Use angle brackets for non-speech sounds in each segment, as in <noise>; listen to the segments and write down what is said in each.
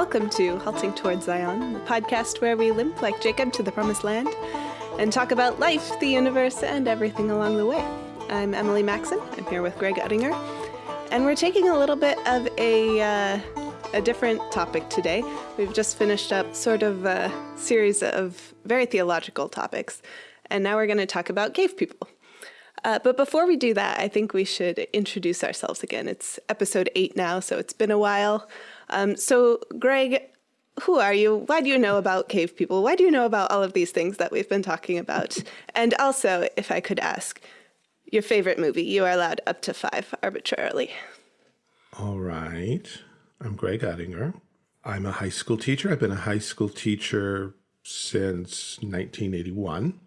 Welcome to Halting Towards Zion, the podcast where we limp like Jacob to the promised land and talk about life, the universe, and everything along the way. I'm Emily Maxon. I'm here with Greg Uttinger, and we're taking a little bit of a uh, a different topic today. We've just finished up sort of a series of very theological topics, and now we're going to talk about cave people. Uh, but before we do that, I think we should introduce ourselves again. It's episode eight now, so it's been a while. Um, so, Greg, who are you? Why do you know about cave people? Why do you know about all of these things that we've been talking about? <laughs> And also, if I could ask, your favorite movie. You are allowed up to five arbitrarily. All right. I'm Greg Uttinger. I'm a high school teacher. I've been a high school teacher since 1981.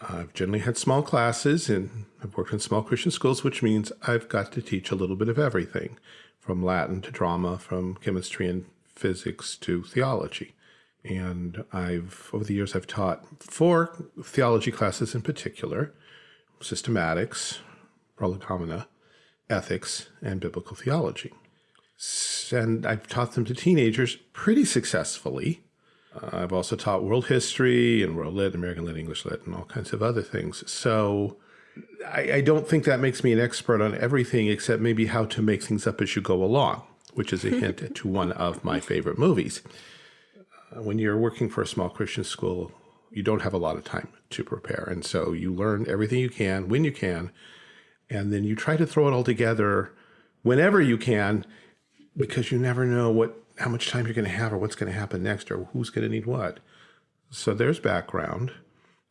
I've generally had small classes and I've worked in small Christian schools, which means I've got to teach a little bit of everything from Latin to drama, from chemistry and physics to theology. And I've, over the years, I've taught four theology classes in particular systematics, prolegomena, ethics, and biblical theology. And I've taught them to teenagers pretty successfully. Uh, I've also taught world history and world lit, American lit, English lit, and all kinds of other things. So I, I don't think that makes me an expert on everything except maybe how to make things up as you go along, which is a <laughs> hint to one of my favorite movies. Uh, when you're working for a small Christian school, you don't have a lot of time to prepare. And so you learn everything you can when you can, and then you try to throw it all together whenever you can, because you never know what how much time you're going to have or what's going to happen next or who's going to need what. So there's background.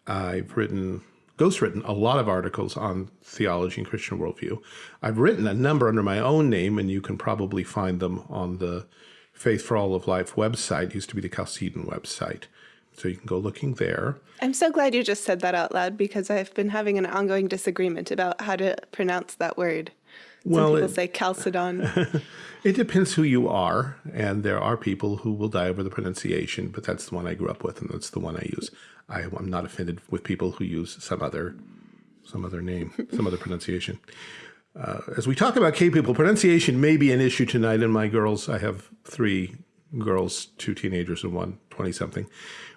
I've written ghostwritten a lot of articles on theology and Christian worldview. I've written a number under my own name, and you can probably find them on the Faith for All of Life website. It used to be the Chalcedon website. So you can go looking there. I'm so glad you just said that out loud because I've been having an ongoing disagreement about how to pronounce that word. Some well, people it, say Chalcedon. <laughs> it depends who you are, and there are people who will die over the pronunciation, but that's the one I grew up with, and that's the one I use. I, am not offended with people who use some other, some other name, some other pronunciation. Uh, as we talk about cave people, pronunciation may be an issue tonight. And my girls, I have three girls, two teenagers and one 20 something,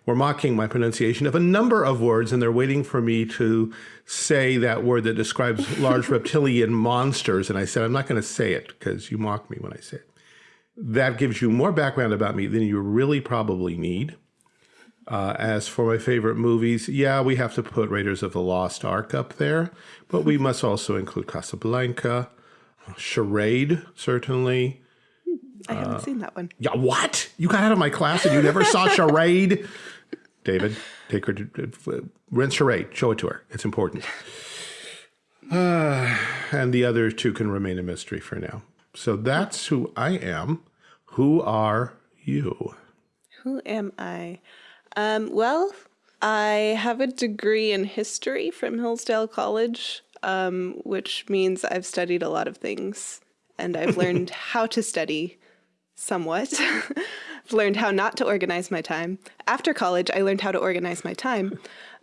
were mocking my pronunciation of a number of words. And they're waiting for me to say that word that describes <laughs> large reptilian monsters. And I said, I'm not going to say it because you mock me when I say it. That gives you more background about me than you really probably need. Uh, as for my favorite movies, yeah, we have to put Raiders of the Lost Ark up there, but we must also include Casablanca, Charade, certainly. I haven't uh, seen that one. Yeah, what? You got out of my class and you never saw <laughs> Charade? David, take her to uh, rent Charade. Show it to her. It's important. Uh, <sighs> and the other two can remain a mystery for now. So that's who I am. Who are you? Who am I? Um, well, I have a degree in history from Hillsdale College, um, which means I've studied a lot of things and I've <laughs> learned how to study somewhat. I've <laughs> learned how not to organize my time. After college, I learned how to organize my time.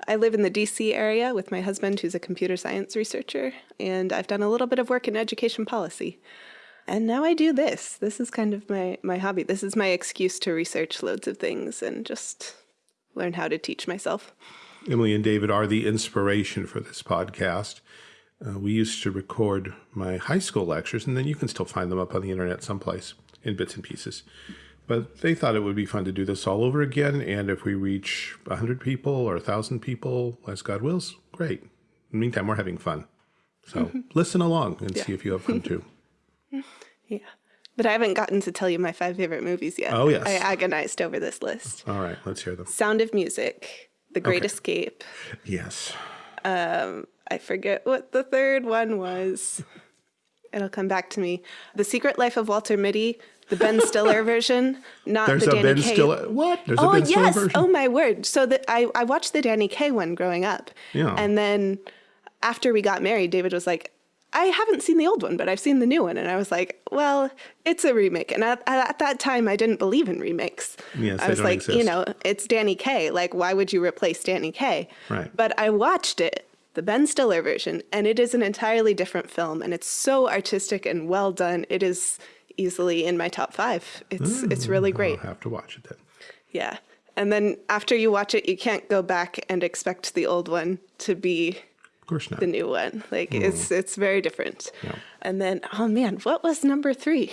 I live in the DC area with my husband, who's a computer science researcher, and I've done a little bit of work in education policy. And now I do this. This is kind of my, my hobby. This is my excuse to research loads of things and just learn how to teach myself. Emily and David are the inspiration for this podcast. Uh, we used to record my high school lectures, and then you can still find them up on the internet someplace in bits and pieces. But they thought it would be fun to do this all over again. And if we reach 100 people or 1,000 people, as God wills, great. In the meantime, we're having fun. So mm -hmm. listen along and yeah. see if you have fun too. <laughs> yeah. But I haven't gotten to tell you my five favorite movies yet. Oh, yes. I agonized over this list. All right, let's hear them. Sound of Music, The Great okay. Escape. Yes. Um, I forget what the third one was. It'll come back to me. The Secret Life of Walter Mitty, the Ben Stiller <laughs> version, not There's the Danny Ben Kaye. Stiller. What? There's oh, a Ben yes. Stiller version? Oh, my word. So that I, I watched the Danny Kaye one growing up. Yeah. And then after we got married, David was like, I haven't seen the old one, but I've seen the new one. And I was like, well, it's a remake. And at, at that time, I didn't believe in remakes. Yes, I was like, exist. you know, it's Danny Kaye. Like, why would you replace Danny Kaye? Right. But I watched it, the Ben Stiller version, and it is an entirely different film. And it's so artistic and well done. It is easily in my top five. It's it's really mm, great. I'll have to watch it then. Yeah. And then after you watch it, you can't go back and expect the old one to be Of course not. the new one. Like mm. it's it's very different. Yeah. And then oh man, what was number three?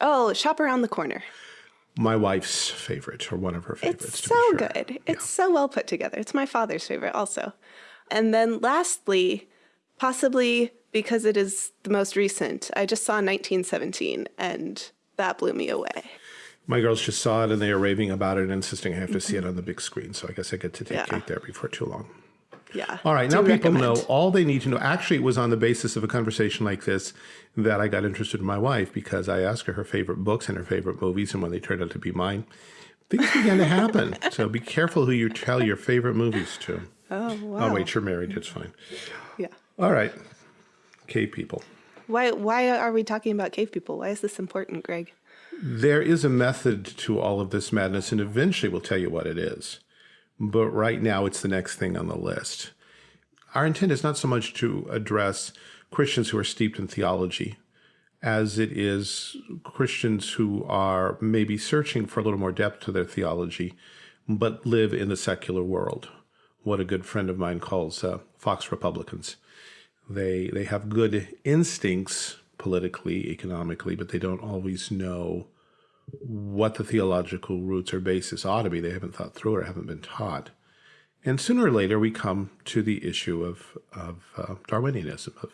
Oh, shop around the corner. My wife's favorite, or one of her favorites. It's so sure. good. It's so well put together. It's my father's favorite also. And then lastly, possibly because it is the most recent, I just saw 1917 and that blew me away. My girls just saw it and they are raving about it and insisting I have to see it mm-hmm. on the big screen. So I guess I get to take Yeah. Kate there before too long. Yeah. All right, now people recommend. know all they need to know. Actually, it was on the basis of a conversation like this that I got interested in my wife because I asked her her favorite books and her favorite movies, and when they turned out to be mine, things began to happen. <laughs> so be careful who you tell your favorite movies to. Oh, wow. Oh, wait, you're married. It's fine. Yeah. All right, cave people. Why why are we talking about cave people? Why is this important, Greg? There is a method to all of this madness, and eventually we'll tell you what it is. But right now, it's the next thing on the list. Our intent is not so much to address Christians who are steeped in theology as it is Christians who are maybe searching for a little more depth to their theology, but live in the secular world. What a good friend of mine calls uh, Fox Republicans. They they have good instincts politically, economically, but they don't always know what the theological roots or basis ought to be. They haven't thought through or haven't been taught. And sooner or later, we come to the issue of, of uh, Darwinianism, of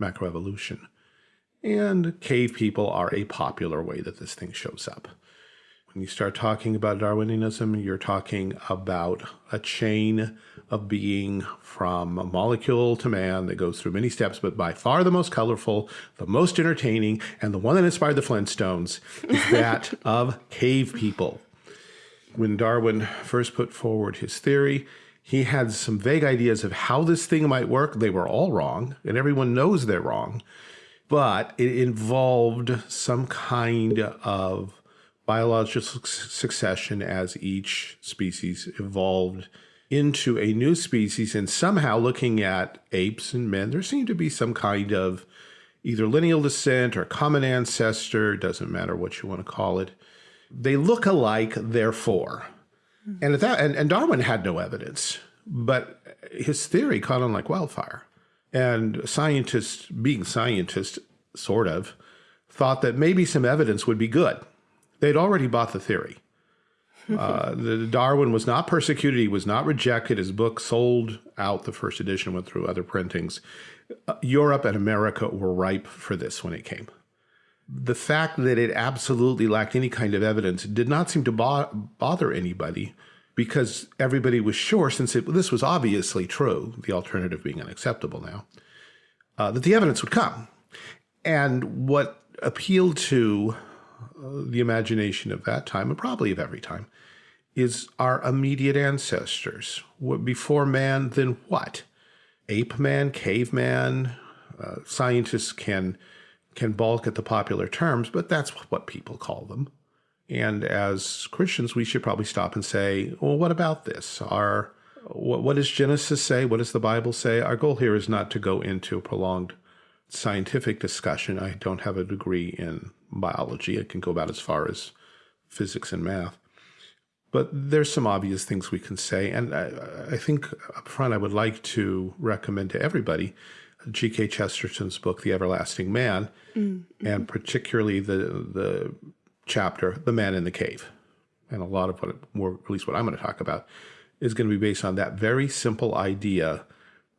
macroevolution. And cave people are a popular way that this thing shows up. When you start talking about Darwinianism, you're talking about a chain of being from a molecule to man that goes through many steps, but by far the most colorful, the most entertaining, and the one that inspired the Flintstones is <laughs> that of cave people. When Darwin first put forward his theory, he had some vague ideas of how this thing might work. They were all wrong, and everyone knows they're wrong. But it involved some kind of biological suc- succession as each species evolved into a new species. And somehow, looking at apes and men, there seemed to be some kind of either lineal descent or common ancestor, doesn't matter what you want to call it. They look alike, therefore. Hmm. And, at that, and, and Darwin had no evidence, but his theory caught on like wildfire. And scientists, being scientists, sort of, thought that maybe some evidence would be good. They'd already bought the theory. Uh, the, Darwin was not persecuted. He was not rejected. His book sold out. The first edition went through other printings. Uh, Europe and America were ripe for this when it came. The fact that it absolutely lacked any kind of evidence did not seem to bo bother anybody because everybody was sure, since it, this was obviously true, the alternative being unacceptable now, uh, that the evidence would come. And what appealed to the imagination of that time, and probably of every time, is our immediate ancestors. What, before man, then what? Ape man, caveman. Uh, scientists can can balk at the popular terms, but that's what people call them. And as Christians, we should probably stop and say, well, what about this? Our what, what does Genesis say? What does the Bible say? Our goal here is not to go into a prolonged scientific discussion. I don't have a degree in biology. It can go about as far as physics and math. But there's some obvious things we can say. And I, I think up front, I would like to recommend to everybody G.K. Chesterton's book, The Everlasting Man, mm-hmm. and particularly the, the chapter, The Man in the Cave. And a lot of what, more, at least what I'm going to talk about, is going to be based on that very simple idea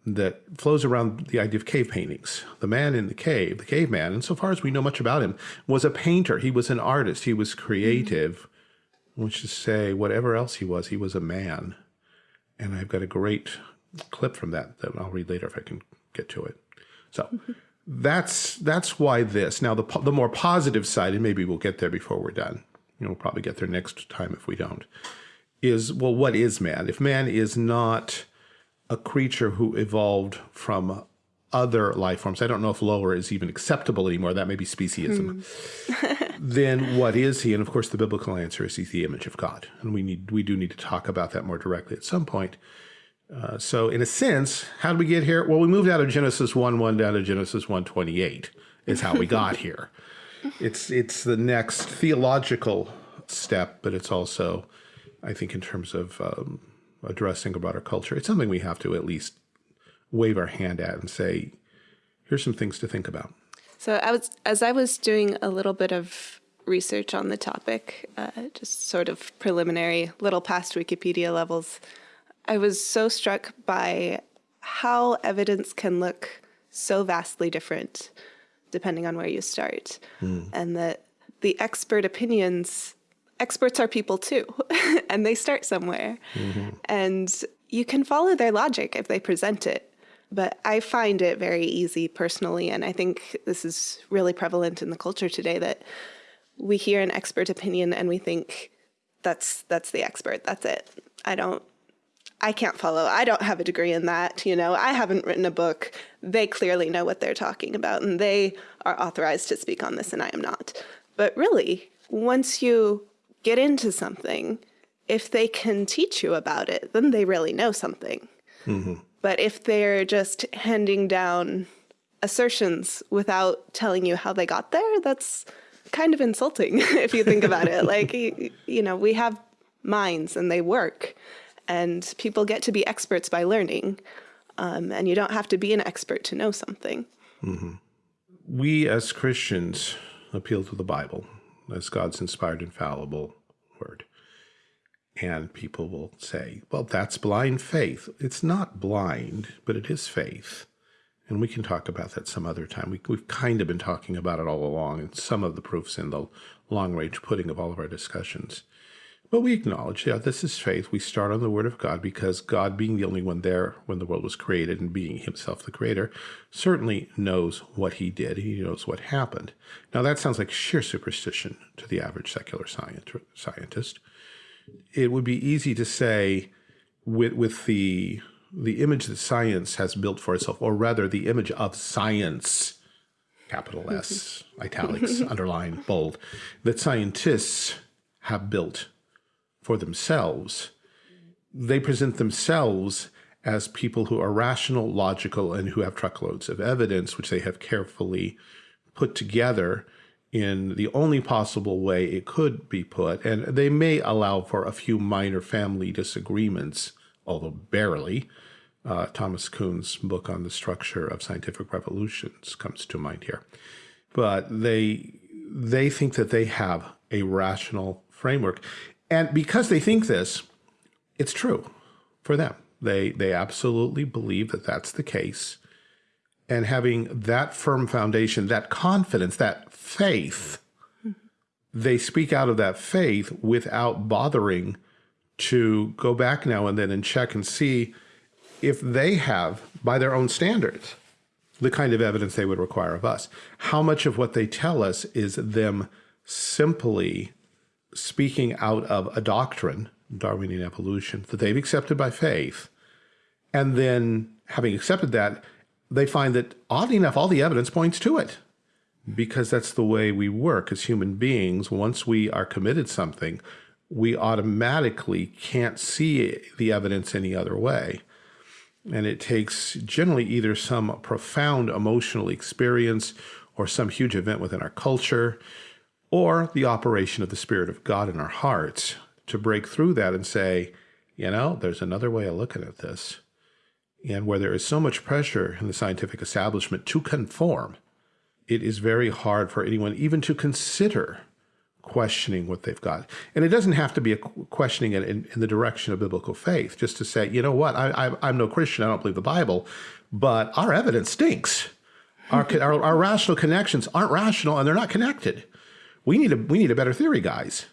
that flows around the idea of cave paintings. The man in the cave, the caveman, and so far as we know much about him, was a painter. He was an artist. He was creative, which is to say, whatever else he was, he was a man. And I've got a great clip from that that I'll read later if I can get to it. So <laughs> that's that's why this. Now the the more positive side, and maybe we'll get there before we're done. You know, we'll probably get there next time if we don't. Is well, what is man? If man is not a creature who evolved from other life forms, I don't know if lower is even acceptable anymore. That may be speciesism. <laughs> <laughs> then what is he? And of course, the biblical answer is he's the image of God, and we need we do need to talk about that more directly at some point. Uh, so, in a sense, how did we get here? Well, we moved out of Genesis 1 1 down to Genesis 1 28 is how we got here. <laughs> it's it's the next theological step, but it's also, I think, in terms of um, addressing about our culture, it's something we have to at least wave our hand at and say, here's some things to think about. So I was, as I was doing a little bit of research on the topic, uh, just sort of preliminary, little past Wikipedia levels, I was so struck by how evidence can look so vastly different depending on where you start. Mm. And that the expert opinions, experts are people too, <laughs> and they start somewhere. Mm -hmm. And you can follow their logic if they present it. But I find it very easy personally, and I think this is really prevalent in the culture today that we hear an expert opinion and we think that's that's the expert, that's it. I don't I can't follow. I don't have a degree in that. You know, I haven't written a book. They clearly know what they're talking about and they are authorized to speak on this and I am not. But really, once you get into something, if they can teach you about it, then they really know something. Mm -hmm. But if they're just handing down assertions without telling you how they got there, that's kind of insulting <laughs> if you think about it. Like, you, you know, we have minds and they work and people get to be experts by learning. Um, and you don't have to be an expert to know something. Mm -hmm. We as Christians appeal to the Bible as God's inspired, infallible word. And people will say, well, that's blind faith. It's not blind, but it is faith. And we can talk about that some other time. We, have kind of been talking about it all along, and some of the proofs in the long range pudding of all of our discussions. But we acknowledge, yeah, this is faith. We start on the word of God because God being the only one there when the world was created and being himself the creator, certainly knows what he did. He knows what happened. Now that sounds like sheer superstition to the average secular scientist. It would be easy to say with, with the, the image that science has built for itself, or rather the image of science, capital S, mm-hmm. italics, <laughs> underline, bold, that scientists have built for themselves. They present themselves as people who are rational, logical, and who have truckloads of evidence, which they have carefully put together in the only possible way it could be put. And they may allow for a few minor family disagreements, although barely. Uh, Thomas Kuhn's book on the structure of scientific revolutions comes to mind here. But they, they think that they have a rational framework. And because they think this, it's true for them. They, they absolutely believe that that's the case. And having that firm foundation, that confidence, that faith, they speak out of that faith without bothering to go back now and then and check and see if they have, by their own standards, the kind of evidence they would require of us. How much of what they tell us is them simply speaking out of a doctrine, Darwinian evolution, that they've accepted by faith, and then having accepted that, they find that oddly enough, all the evidence points to it because that's the way we work as human beings. Once we are committed something, we automatically can't see the evidence any other way. And it takes generally either some profound emotional experience or some huge event within our culture or the operation of the Spirit of God in our hearts to break through that and say, you know, there's another way of looking at this. And where there is so much pressure in the scientific establishment to conform, it is very hard for anyone even to consider questioning what they've got. And it doesn't have to be a questioning in, in, in the direction of biblical faith, just to say, you know what, I, I, I'm no Christian, I don't believe the Bible, but our evidence stinks. Our, our, our rational connections aren't rational and they're not connected. We need a we need a better theory, guys.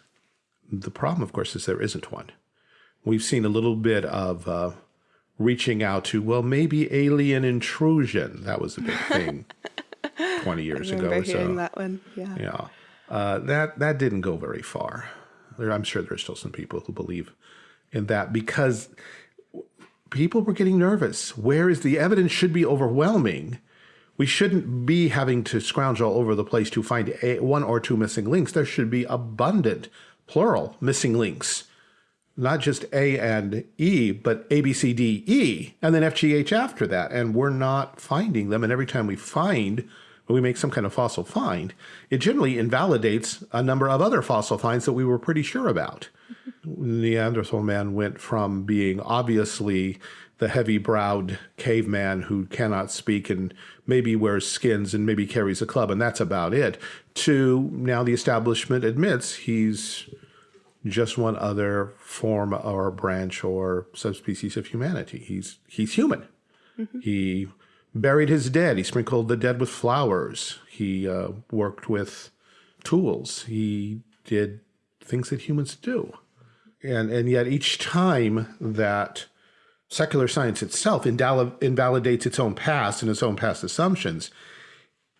The problem, of course, is there isn't one. We've seen a little bit of uh, reaching out to, well, maybe alien intrusion. That was a big thing <laughs> 20 years I ago or so. that one, yeah. Yeah. Uh, that, that didn't go very far. There, I'm sure there's still some people who believe in that because people were getting nervous. Where is the evidence should be overwhelming we shouldn't be having to scrounge all over the place to find a, one or two missing links. There should be abundant, plural, missing links. Not just A and E, but A, B, C, D, E, and then F, G, H after that. And we're not finding them. And every time we find when we make some kind of fossil find, it generally invalidates a number of other fossil finds that we were pretty sure about. <laughs> Neanderthal man went from being obviously the heavy browed caveman who cannot speak and maybe wears skins and maybe carries a club and that's about it, to now the establishment admits he's just one other form or branch or subspecies of humanity. He's he's human. Mm -hmm. He buried his dead. He sprinkled the dead with flowers. He uh, worked with tools. He did things that humans do. And, and yet each time that secular science itself invalidates its own past and its own past assumptions,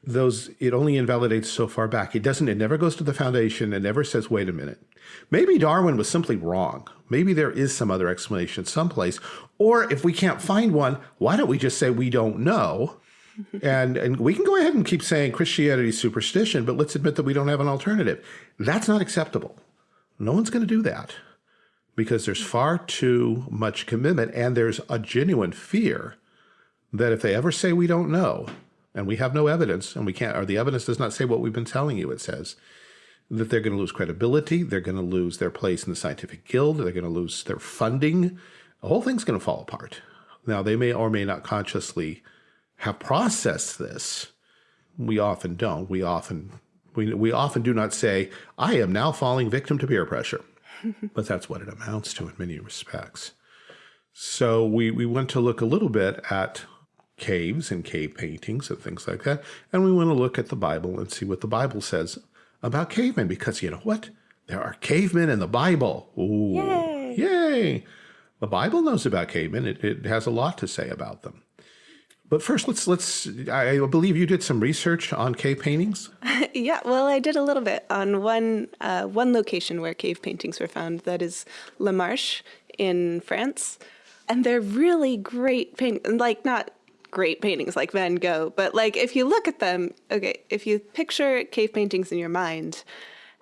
those it only invalidates so far back. It doesn't, it never goes to the foundation. It never says, wait a minute. Maybe Darwin was simply wrong. Maybe there is some other explanation someplace. Or if we can't find one, why don't we just say we don't know? Mm-hmm. and and we can go ahead and keep saying Christianity is superstition, but let's admit that we don't have an alternative. That's not acceptable. No one's going to do that because there's far too much commitment and there's a genuine fear that if they ever say we don't know and we have no evidence and we can't, or the evidence does not say what we've been telling you, it says that they're going to lose credibility. They're going to lose their place in the scientific guild. They're going to lose their funding. The whole thing's going to fall apart. Now, they may or may not consciously have processed this. We often don't. We often we, we often do not say, I am now falling victim to peer pressure. But that's what it amounts to in many respects. So we, we went to look a little bit at caves and cave paintings and things like that. And we want to look at the Bible and see what the Bible says about cavemen because you know what? There are cavemen in the Bible. Ooh, yay! yay. The Bible knows about cavemen. It, it has a lot to say about them. But first, let's let's. I believe you did some research on cave paintings. <laughs> yeah, well, I did a little bit on one uh, one location where cave paintings were found. That is La Marche in France, and they're really great paintings. Like not great paintings like Van Gogh, but like if you look at them, okay, if you picture cave paintings in your mind,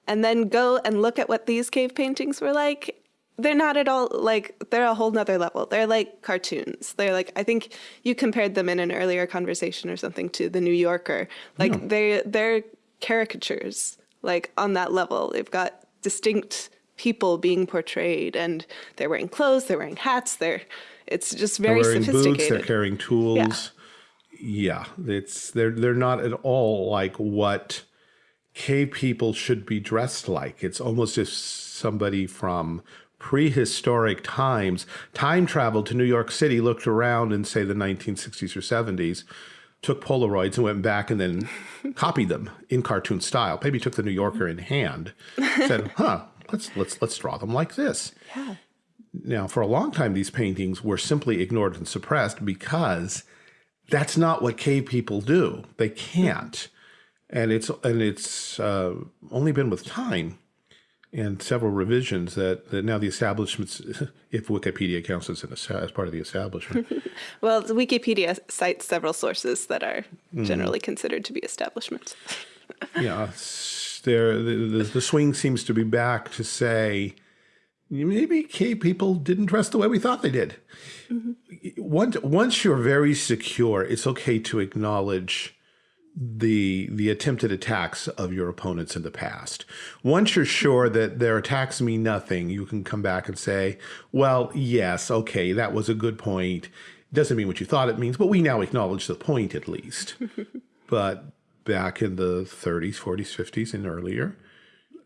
and then go and look at what these cave paintings were like, they're not at all like they're a whole nother level. They're like cartoons. They're like I think you compared them in an earlier conversation or something to the New Yorker. Like yeah. they they're caricatures like on that level. They've got distinct people being portrayed and they're wearing clothes, they're wearing hats, they're it's just very they're wearing sophisticated. Boots, they're carrying tools. Yeah. yeah, it's they're they're not at all like what cave people should be dressed like. It's almost as somebody from prehistoric times time traveled to New York City, looked around in, say, the 1960s or 70s, took Polaroids and went back and then <laughs> copied them in cartoon style. Maybe took the New Yorker in hand, said, <laughs> huh, let's, let's, let's draw them like this. Yeah. Now, for a long time, these paintings were simply ignored and suppressed because that's not what cave people do. They can't. And it's, and it's uh, only been with time and several revisions that, that now the establishments, <laughs> if Wikipedia counts as, an, as part of the establishment. <laughs> well, Wikipedia cites several sources that are mm-hmm. generally mm. considered to be establishments. <laughs> yeah, there the, the, the, swing seems to be back to say maybe K people didn't dress the way we thought they did. Mm -hmm. Once, once you're very secure, it's okay to acknowledge the the attempted attacks of your opponents in the past. Once you're sure that their attacks mean nothing, you can come back and say, well, yes, okay, that was a good point. Doesn't mean what you thought it means, but we now acknowledge the point at least. <laughs> but back in the 30s, 40s, 50s, and earlier,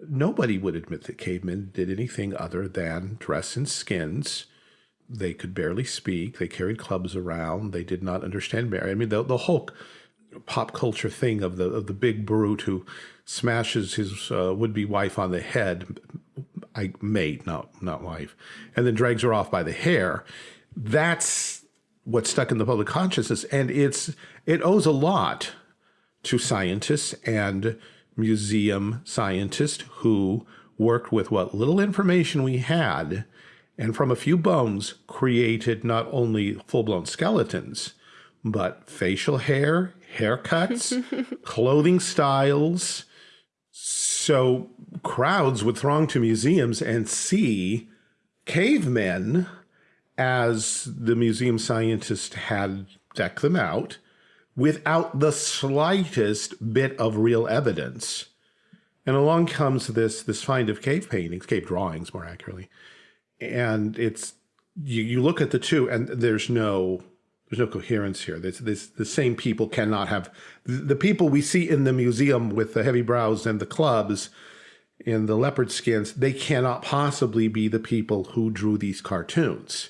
nobody would admit that cavemen did anything other than dress in skins. They could barely speak. They carried clubs around. They did not understand marriage. I mean, the, the whole pop culture thing of the of the big brute who smashes his uh, would-be wife on the head, I mate, not not wife, and then drags her off by the hair. That's what's stuck in the public consciousness, and it's it owes a lot to scientists and museum scientists who worked with what little information we had, and from a few bones created not only full-blown skeletons, but facial hair, haircuts, <laughs> clothing styles. So crowds would throng to museums and see cavemen as the museum scientist had decked them out, without the slightest bit of real evidence. And along comes this this find of cave paintings, cave drawings more accurately. And it's you, you look at the two and there's no there's no coherence here. There's, there's, the same people cannot have the, the people we see in the museum with the heavy brows and the clubs and the leopard skins, they cannot possibly be the people who drew these cartoons.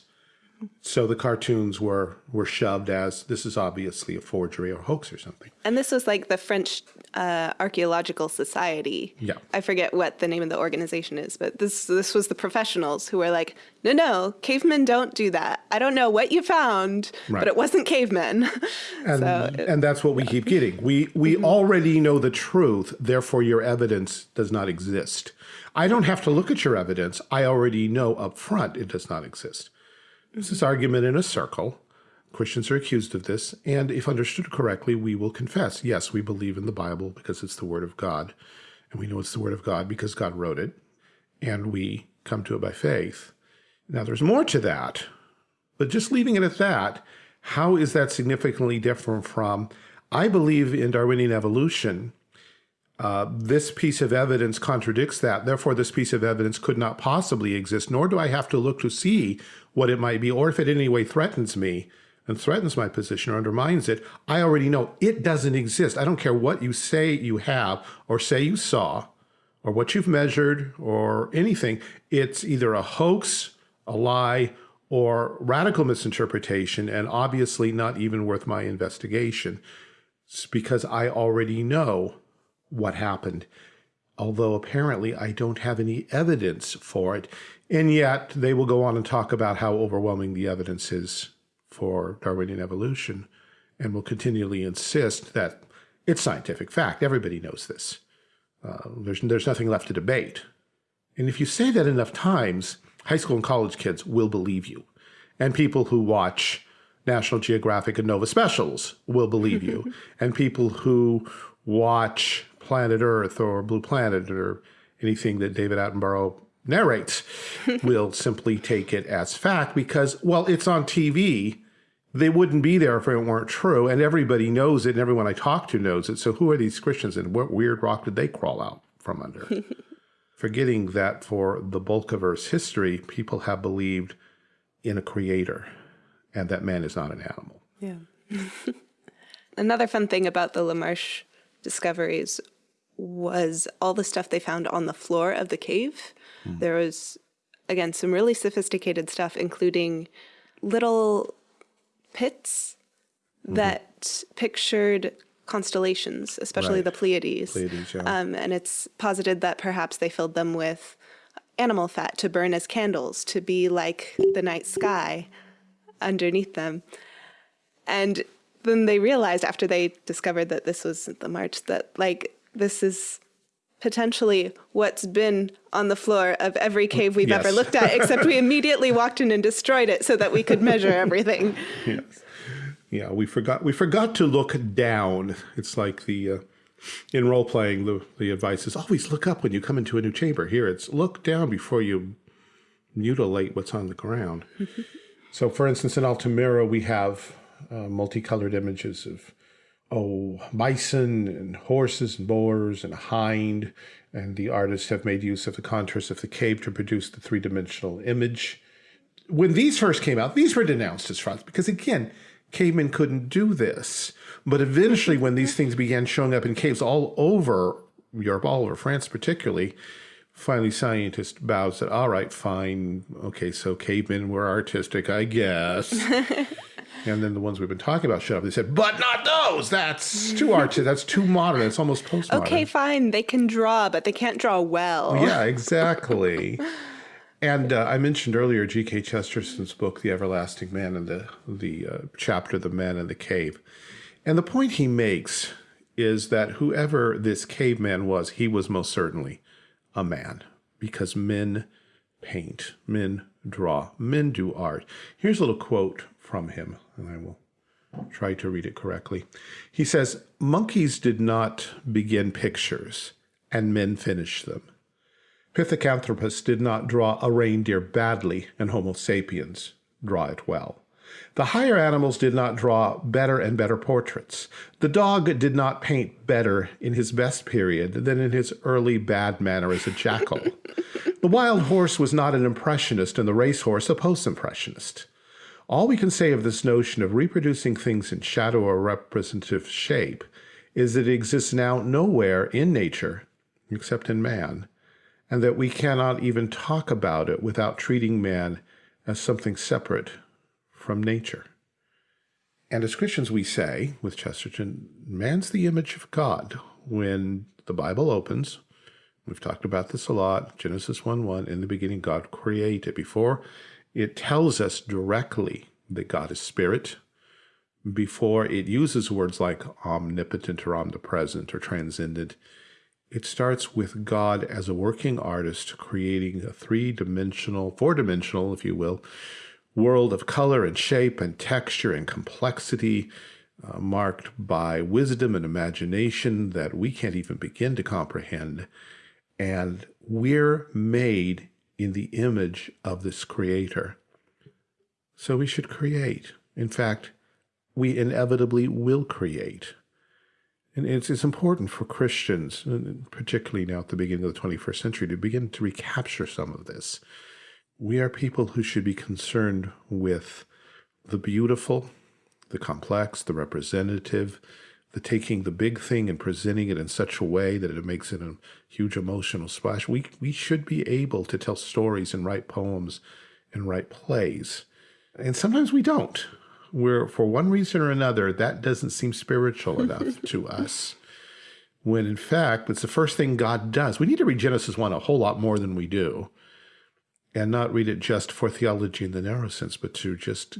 So the cartoons were were shoved as this is obviously a forgery or hoax or something. And this was like the French uh, Archaeological Society. Yeah. I forget what the name of the organization is, but this this was the professionals who were like, no, no, cavemen don't do that. I don't know what you found, Right. but it wasn't cavemen. <laughs> And, so and that's what we keep getting. We we already know the truth, therefore your evidence does not exist. I don't have to look at your evidence. I already know up front it does not exist. This is argument in a circle. Christians are accused of this, and if understood correctly, we will confess, yes, we believe in the Bible because it's the Word of God, and we know it's the Word of God because God wrote it, and we come to it by faith. Now, there's more to that, but just leaving it at that, how is that significantly different from, I believe in Darwinian evolution, uh, this piece of evidence contradicts that. Therefore, this piece of evidence could not possibly exist, nor do I have to look to see what it might be, or if it in any way threatens me and threatens my position or undermines it, I already know it doesn't exist. I don't care what you say you have or say you saw or what you've measured or anything. It's either a hoax, a lie, or radical misinterpretation, and obviously not even worth my investigation. It's because I already know what happened, although apparently I don't have any evidence for it. And yet they will go on and talk about how overwhelming the evidence is for Darwinian evolution and will continually insist that it's scientific fact. Everybody knows this. Uh, there's, there's nothing left to debate. And if you say that enough times, high school and college kids will believe you. And people who watch National Geographic and Nova specials will believe you. <laughs> and people who watch Planet Earth or Blue Planet or anything that David Attenborough narrates <laughs> will simply take it as fact because, well, it's on TV. They wouldn't be there if it weren't true. And everybody knows it, and everyone I talk to knows it. So who are these Christians and what weird rock did they crawl out from under? <laughs> Forgetting that for the bulk of Earth's history, people have believed in a creator and that man is not an animal. Yeah. <laughs> Another fun thing about the LaMarche discoveries was all the stuff they found on the floor of the cave. There was, again, some really sophisticated stuff, including little pits that pictured constellations, especially Right. the Pleiades. Pleiades, yeah. Um, and it's posited that perhaps they filled them with animal fat to burn as candles, to be like the night sky underneath them. And then they realized after they discovered that this was the march that like this is potentially what's been on the floor of every cave we've ever looked at, except we immediately walked in and destroyed it so that we could measure <laughs> everything. Yes. Yeah, we forgot we forgot to look down. It's like the uh, in role playing the the advice is always look up when you come into a new chamber. Here it's look down before you mutilate what's on the ground. <laughs> so for instance in Altamira we have uh, multicolored images of oh bison and horses and boars and a hind and the artists have made use of the contours of the cave to produce the three-dimensional image when these first came out, these were denounced as frauds because, again, cavemen couldn't do this. But eventually, when these things began showing up in caves all over Europe, all over France particularly, finally scientists bowed said, all right, fine. Okay, so cavemen were artistic, I guess. <laughs> and then the ones we've been talking about shut up. They said, but not those. That's too artistic. <laughs> That's too modern. It's almost postmodern. Okay, fine, they can draw, but they can't draw well. Yeah, <laughs> exactly. and uh, I mentioned earlier G.K. Chesterton's book, The Everlasting Man, and the the uh, chapter, The Man in the Cave. And the point he makes is that whoever this caveman was, he was most certainly a man, because men paint, men draw, men do art. Here's a little quote from him, and I will try to read it correctly. He says, Monkeys did not begin pictures, and men finish them. Pithecanthropus did not draw a reindeer badly, and Homo sapiens draw it well. The higher animals did not draw better and better portraits. The dog did not paint better in his best period than in his early bad manner as a jackal. the wild horse was not an impressionist and the racehorse a post-impressionist. All we can say of this notion of reproducing things in shadow or representative shape is that it exists now nowhere in nature except in man, and that we cannot even talk about it without treating man as something separate from nature. And as Christians, we say with Chesterton, man's the image of God. When the Bible opens, we've talked about this a lot, Genesis 1-1, in the beginning God created. Before it tells us directly that God is spirit, before it uses words like omnipotent or omnipresent or transcendent, it starts with God as a working artist creating a three-dimensional, four-dimensional, if you will, world of color and shape and texture and complexity uh, marked by wisdom and imagination that we can't even begin to comprehend. And we're made in the image of this creator. So we should create. In fact, we inevitably will create. And it's, it's important for Christians, particularly now at the beginning of the 21st century, to begin to recapture some of this. We are people who should be concerned with the beautiful, the complex, the representative, the taking the big thing and presenting it in such a way that it makes it a huge emotional splash. We, we should be able to tell stories and write poems and write plays. And sometimes we don't where for one reason or another, that doesn't seem spiritual enough <laughs> to us. When in fact, it's the first thing God does. We need to read Genesis 1 a whole lot more than we do and not read it just for theology in the narrow sense, but to just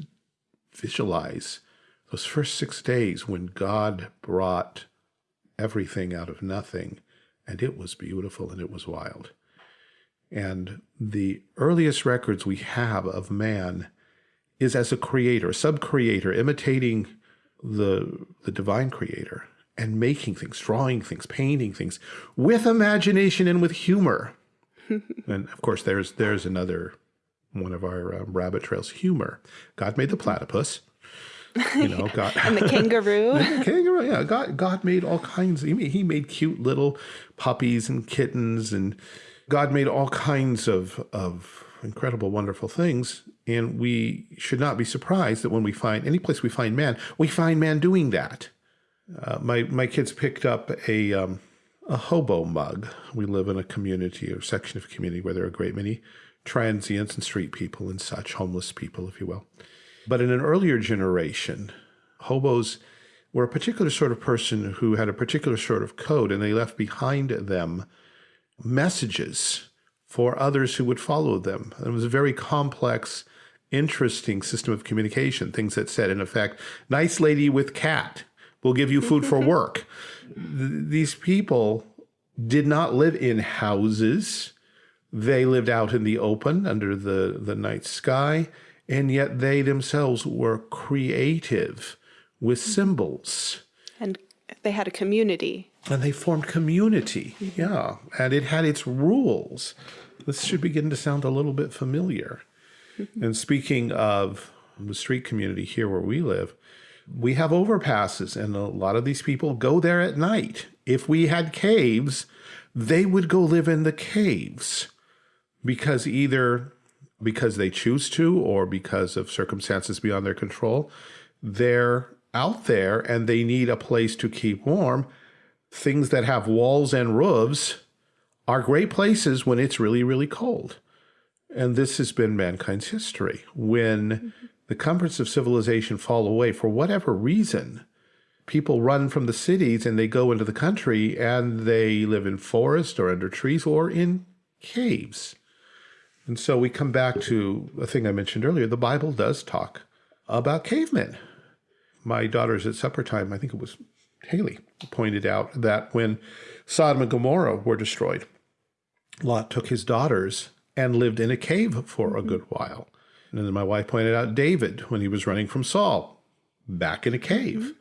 visualize those first six days when God brought everything out of nothing and it was beautiful and it was wild. And the earliest records we have of man is as a creator, sub-creator, imitating the, the divine creator and making things, drawing things, painting things with imagination and with humor. <laughs> and of course, there's there's another one of our um, rabbit trails, humor. God made the platypus. <laughs> You know, God and the <laughs> kangaroo. the kangaroo, yeah. God God made all kinds. He made, he made cute little puppies and kittens, and God made all kinds of of incredible, wonderful things. And we should not be surprised that when we find any place we find man, we find man doing that. Uh, my my kids picked up a um, a hobo mug. We live in a community or section of community where there are a great many transients and street people and such, homeless people, if you will. But in an earlier generation, hobos were a particular sort of person who had a particular sort of code, and they left behind them messages for others who would follow them. It was a very complex, interesting system of communication, things that said, in effect, nice lady with cat will give you food for <laughs> work. These people did not live in houses. They lived out in the open under the, the night sky, and yet they themselves were creative with mm-hmm. symbols. And they had a community. And they formed community, mm-hmm. yeah. And it had its rules this should begin to sound a little bit familiar. Mm-hmm. and speaking of the street community here where we live, we have overpasses and a lot of these people go there at night. If we had caves, they would go live in the caves because either because they choose to or because of circumstances beyond their control, they're out there and they need a place to keep warm. Things that have walls and roofs are great places when it's really, really cold. And this has been mankind's history. When mm -hmm. the comforts of civilization fall away for whatever reason, people run from the cities and they go into the country and they live in forests or under trees or in caves. And so we come back to a thing I mentioned earlier. The Bible does talk about cavemen. My daughters at supper time, I think it was Haley, pointed out that when Sodom and Gomorrah were destroyed, Lot took his daughters and lived in a cave for a good while. And then my wife pointed out David when he was running from Saul, back in a cave.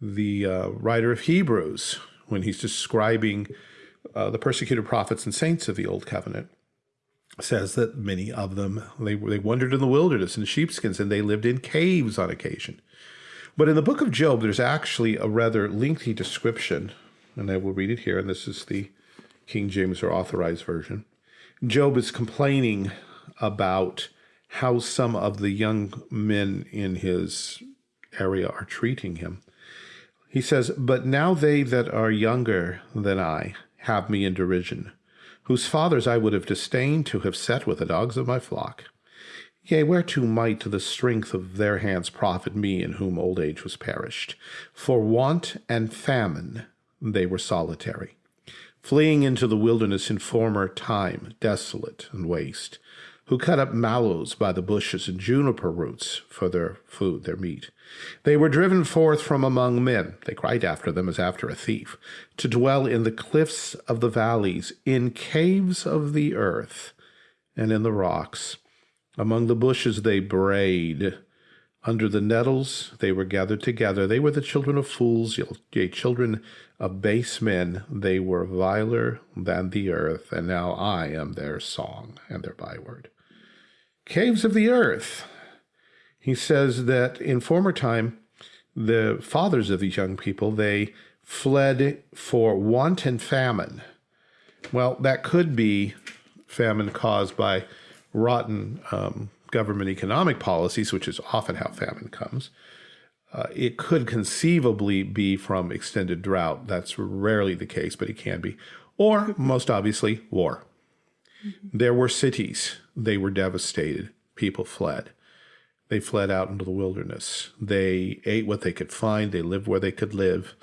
The uh, writer of Hebrews, when he's describing uh, the persecuted prophets and saints of the Old Covenant, says that many of them they they wandered in the wilderness in sheepskins and they lived in caves on occasion. But in the book of Job, there's actually a rather lengthy description, and I will read it here. And this is the King James or Authorized Version. Job is complaining about how some of the young men in his area are treating him. He says, But now they that are younger than I have me in derision, whose fathers I would have disdained to have set with the dogs of my flock. Yea, whereto might the strength of their hands profit me in whom old age was perished? For want and famine they were solitary, fleeing into the wilderness in former time, desolate and waste, who cut up mallows by the bushes and juniper roots for their food, their meat. They were driven forth from among men, they cried after them as after a thief, to dwell in the cliffs of the valleys, in caves of the earth, and in the rocks among the bushes they brayed. Under the nettles they were gathered together. They were the children of fools, yea, children of base men. They were viler than the earth, and now I am their song and their byword. Caves of the earth. He says that in former time, the fathers of these young people, they fled for want and famine. Well, that could be famine caused by rotten um, government economic policies, which is often how famine comes. Uh, it could conceivably be from extended drought. That's rarely the case, but it can be. Or, most obviously, war. Mm -hmm. There were cities. They were devastated. People fled. They fled out into the wilderness. They ate what they could find. They lived where they could live.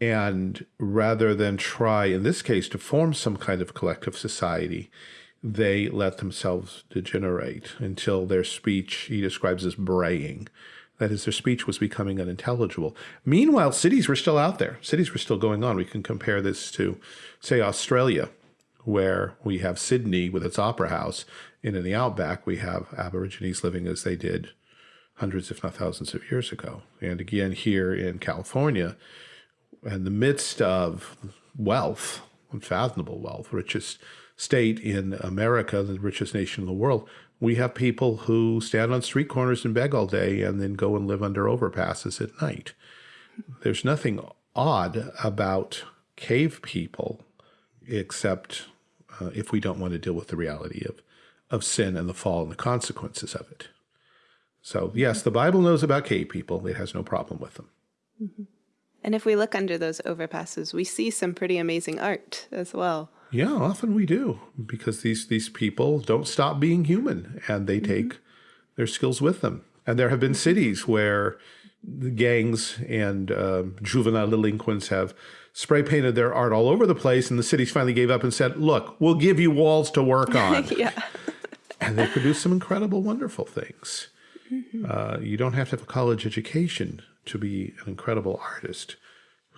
And rather than try, in this case, to form some kind of collective society, they let themselves degenerate until their speech he describes as braying. That is, their speech was becoming unintelligible. Meanwhile, cities were still out there. Cities were still going on. We can compare this to, say, Australia, where we have Sydney with its opera house, and in the outback we have Aborigines living as they did hundreds, if not thousands of years ago. And again, here in California, in the midst of wealth, unfathomable wealth, richest state in America, the richest nation in the world, we have people who stand on street corners and beg all day and then go and live under overpasses at night. There's nothing odd about cave people except uh, if we don't want to deal with the reality of, of sin and the fall and the consequences of it. So yes, the Bible knows about cave people. It has no problem with them. Mm -hmm. And if we look under those overpasses, we see some pretty amazing art as well. Yeah, often we do because these these people don't stop being human and they mm -hmm. take their skills with them. And there have been cities where the gangs and uh, juvenile delinquents have spray painted their art all over the place, and the cities finally gave up and said, "Look, we'll give you walls to work <laughs> on." yeah, and they produce some incredible, wonderful things. Mm -hmm. uh, you don't have to have a college education to be an incredible artist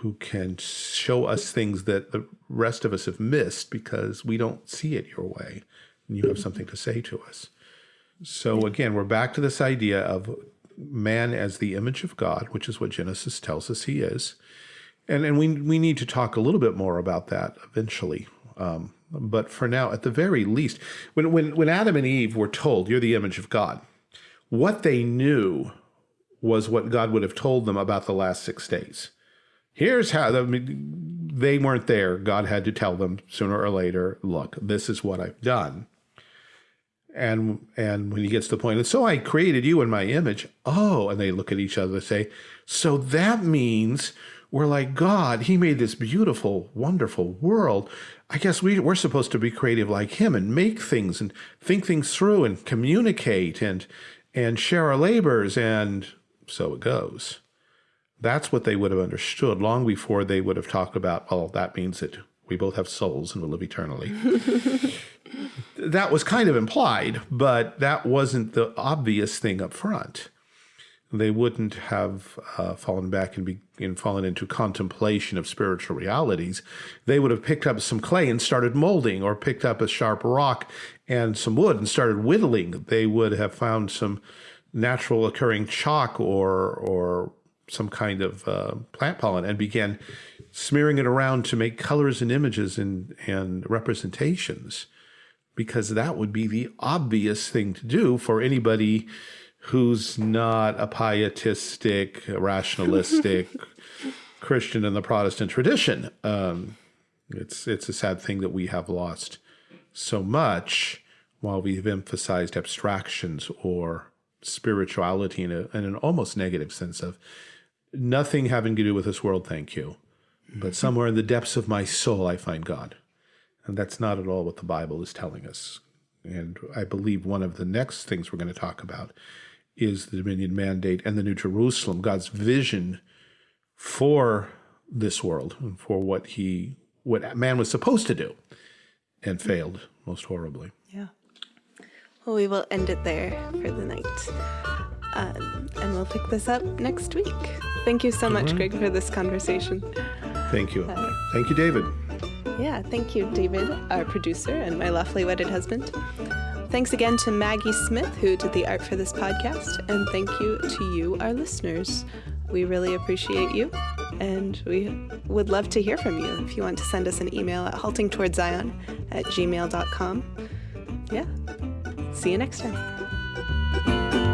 who can show us things that the rest of us have missed because we don't see it your way and you have something to say to us. So again, we're back to this idea of man as the image of God, which is what Genesis tells us he is. And, and we, we need to talk a little bit more about that eventually. Um, but for now, at the very least, when, when, when Adam and Eve were told, you're the image of God, what they knew was what God would have told them about the last six days here's how I mean, they weren't there. God had to tell them sooner or later, look, this is what I've done. And and when he gets to the point, and so I created you in my image. Oh, and they look at each other and say, so that means we're like God. He made this beautiful, wonderful world. I guess we, we're supposed to be creative like him and make things and think things through and communicate and and share our labors. And so it goes. That's what they would have understood long before they would have talked about, well, that means that we both have souls and will live eternally. <laughs> that was kind of implied, but that wasn't the obvious thing up front. They wouldn't have uh, fallen back and, be, and fallen into contemplation of spiritual realities. They would have picked up some clay and started molding, or picked up a sharp rock and some wood and started whittling. They would have found some natural occurring chalk or or some kind of uh, plant pollen and began smearing it around to make colors and images and, and representations because that would be the obvious thing to do for anybody who's not a pietistic, rationalistic <laughs> Christian in the Protestant tradition. Um, it's it's a sad thing that we have lost so much while we've emphasized abstractions or spirituality in, a, in an almost negative sense of nothing having to do with this world, thank you. But somewhere in the depths of my soul, I find God. And that's not at all what the Bible is telling us. And I believe one of the next things we're going to talk about is the Dominion Mandate and the New Jerusalem, God's vision for this world and for what he what man was supposed to do and failed most horribly. Yeah. Well, we will end it there for the night. Um, and we'll pick this up next week. Thank you so much, Greg, for this conversation. Thank you. Thank you, David. Yeah, thank you, David, our producer and my lawfully wedded husband. Thanks again to Maggie Smith, who did the art for this podcast, and thank you to you, our listeners. We really appreciate you, and we would love to hear from you if you want to send us an email at haltingtowardszion at gmail.com. Yeah. See you next time.